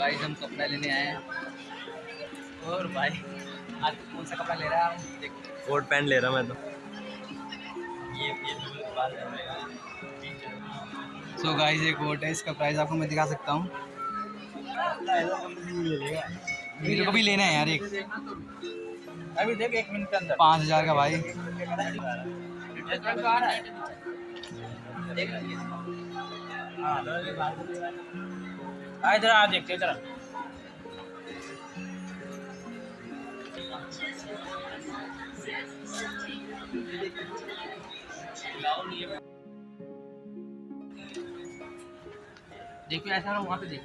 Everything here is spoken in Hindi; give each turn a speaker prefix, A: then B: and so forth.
A: गाइस हम कपड़ा लेने आए हैं। और भाई आज तू कौन सा कपड़ा ले रहा है? देख।
B: कोट पैंट ले रहा मैं तो।
A: ये ये सो गाइस ये कोट है इसका प्राइस आपको मैं दिखा सकता हूँ। मेरे को भी लेना है यार एक।
B: अभी देख एक मिनट के अंदर।
A: पाँच हज़ार का भाई।
B: आ इधर आ देखते इधर
A: देखिए ऐसा वहाँ पे देख